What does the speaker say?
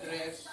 tres,